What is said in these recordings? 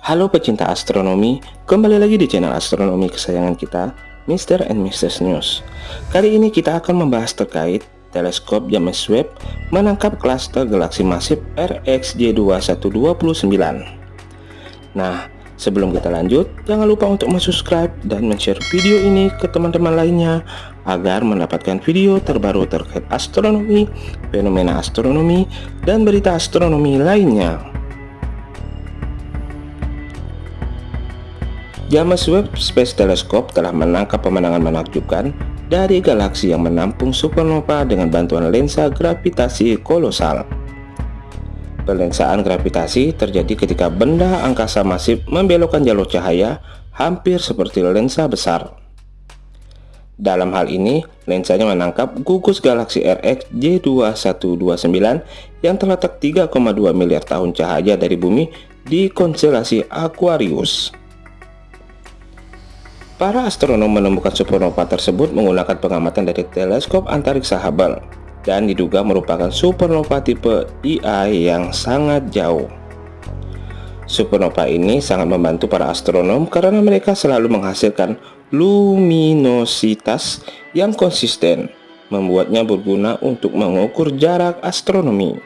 Halo pecinta astronomi, kembali lagi di channel astronomi kesayangan kita, Mr. and Mrs. News. Kali ini kita akan membahas terkait teleskop James Webb menangkap klaster galaksi masif RxJ2129. Nah, sebelum kita lanjut, jangan lupa untuk subscribe dan share video ini ke teman-teman lainnya agar mendapatkan video terbaru terkait astronomi, fenomena astronomi, dan berita astronomi lainnya. James Webb Space Telescope telah menangkap pemandangan menakjubkan dari galaksi yang menampung supernova dengan bantuan lensa gravitasi kolosal. Pelensaan gravitasi terjadi ketika benda angkasa masif membelokkan jalur cahaya hampir seperti lensa besar. Dalam hal ini, lensanya menangkap gugus galaksi RX J2129 yang terletak 3,2 miliar tahun cahaya dari bumi di konstelasi Aquarius. Para astronom menemukan supernova tersebut menggunakan pengamatan dari teleskop antariksa Hubble dan diduga merupakan supernova tipe IA yang sangat jauh. Supernova ini sangat membantu para astronom karena mereka selalu menghasilkan luminositas yang konsisten, membuatnya berguna untuk mengukur jarak astronomi.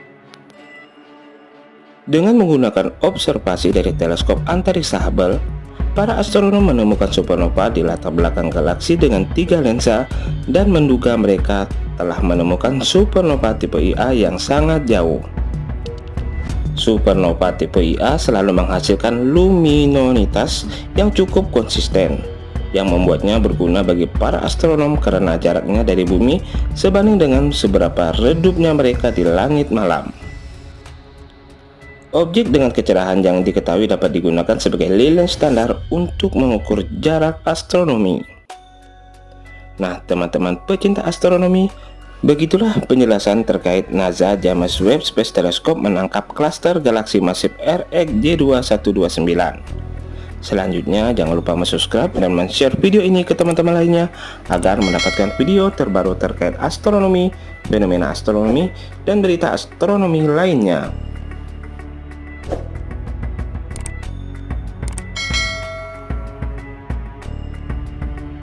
Dengan menggunakan observasi dari teleskop antariksa Hubble, para astronom menemukan supernova di latar belakang galaksi dengan tiga lensa dan menduga mereka telah menemukan supernova tipe IA yang sangat jauh. Supernova tipe IA selalu menghasilkan luminositas yang cukup konsisten, yang membuatnya berguna bagi para astronom karena jaraknya dari bumi sebanding dengan seberapa redupnya mereka di langit malam. Objek dengan kecerahan yang diketahui dapat digunakan sebagai lilin standar untuk mengukur jarak astronomi. Nah, teman-teman pecinta astronomi, begitulah penjelasan terkait NASA James Webb Space Telescope menangkap klaster galaksi masif RxJ2129. Selanjutnya, jangan lupa subscribe dan share video ini ke teman-teman lainnya agar mendapatkan video terbaru terkait astronomi, fenomena astronomi, dan berita astronomi lainnya.